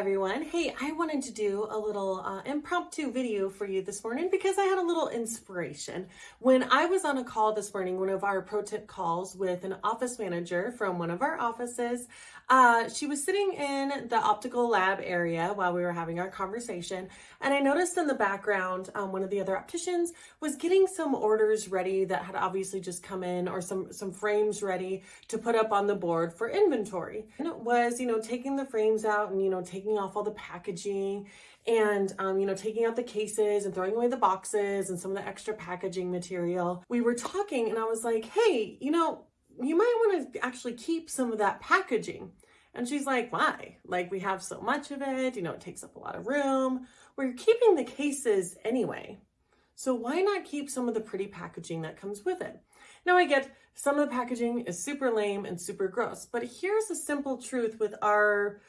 everyone. Hey, I wanted to do a little uh, impromptu video for you this morning because I had a little inspiration. When I was on a call this morning, one of our pro tip calls with an office manager from one of our offices, uh, she was sitting in the optical lab area while we were having our conversation. And I noticed in the background, um, one of the other opticians was getting some orders ready that had obviously just come in or some, some frames ready to put up on the board for inventory. And it was, you know, taking the frames out and, you know, taking off all the packaging and, um, you know, taking out the cases and throwing away the boxes and some of the extra packaging material. We were talking and I was like, hey, you know, you might want to actually keep some of that packaging. And she's like, why? Like we have so much of it, you know, it takes up a lot of room. We're keeping the cases anyway. So why not keep some of the pretty packaging that comes with it? Now I get some of the packaging is super lame and super gross, but here's a simple truth with our,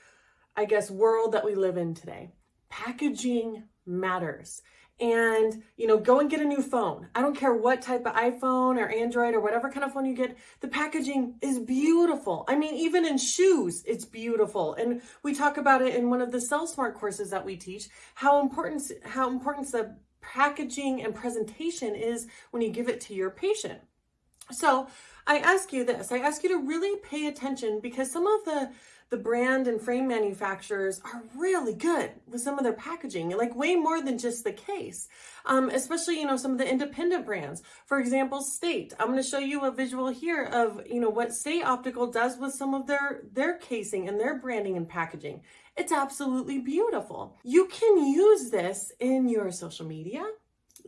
I guess, world that we live in today. Packaging matters and, you know, go and get a new phone. I don't care what type of iPhone or Android or whatever kind of phone you get. The packaging is beautiful. I mean, even in shoes, it's beautiful. And we talk about it in one of the Sell Smart courses that we teach, how important, how important the packaging and presentation is when you give it to your patient. So I ask you this, I ask you to really pay attention because some of the the brand and frame manufacturers are really good with some of their packaging, like way more than just the case. Um, especially, you know, some of the independent brands. For example, State. I'm going to show you a visual here of, you know, what State Optical does with some of their, their casing and their branding and packaging. It's absolutely beautiful. You can use this in your social media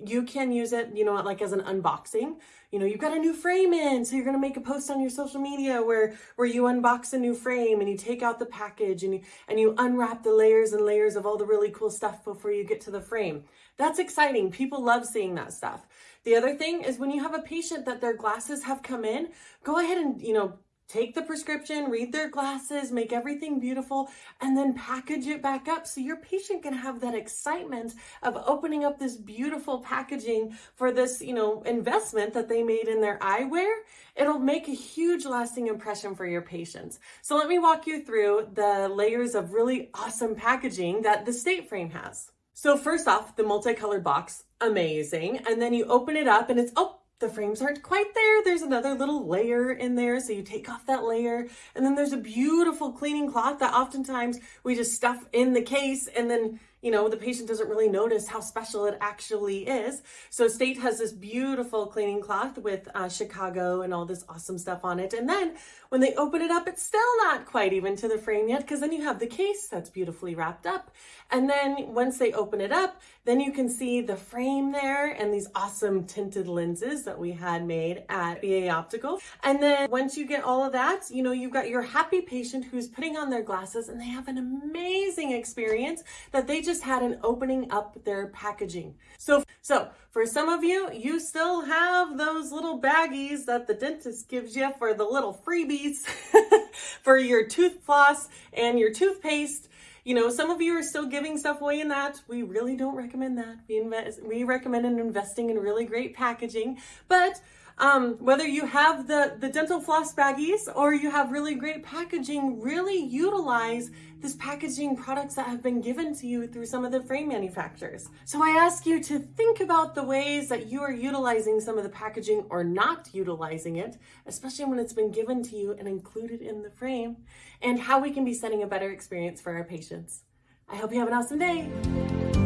you can use it, you know, like as an unboxing. You know, you've got a new frame in, so you're going to make a post on your social media where where you unbox a new frame and you take out the package and you and you unwrap the layers and layers of all the really cool stuff before you get to the frame. That's exciting. People love seeing that stuff. The other thing is when you have a patient that their glasses have come in, go ahead and, you know, take the prescription, read their glasses, make everything beautiful, and then package it back up so your patient can have that excitement of opening up this beautiful packaging for this, you know, investment that they made in their eyewear. It'll make a huge lasting impression for your patients. So let me walk you through the layers of really awesome packaging that the State Frame has. So first off, the multicolored box, amazing. And then you open it up and it's, oh, the frames aren't quite there. There's another little layer in there. So you take off that layer and then there's a beautiful cleaning cloth that oftentimes we just stuff in the case and then you know, the patient doesn't really notice how special it actually is. So State has this beautiful cleaning cloth with uh, Chicago and all this awesome stuff on it. And then when they open it up, it's still not quite even to the frame yet because then you have the case that's beautifully wrapped up. And then once they open it up, then you can see the frame there and these awesome tinted lenses that we had made at BA Optical. And then once you get all of that, you know, you've got your happy patient who's putting on their glasses and they have an amazing experience that they just just had an opening up their packaging. So, so for some of you, you still have those little baggies that the dentist gives you for the little freebies for your tooth floss and your toothpaste. You know, some of you are still giving stuff away in that. We really don't recommend that. We invest, we recommend investing in really great packaging, but um, whether you have the, the dental floss baggies or you have really great packaging, really utilize this packaging products that have been given to you through some of the frame manufacturers. So I ask you to think about the ways that you are utilizing some of the packaging or not utilizing it, especially when it's been given to you and included in the frame, and how we can be setting a better experience for our patients. I hope you have an awesome day.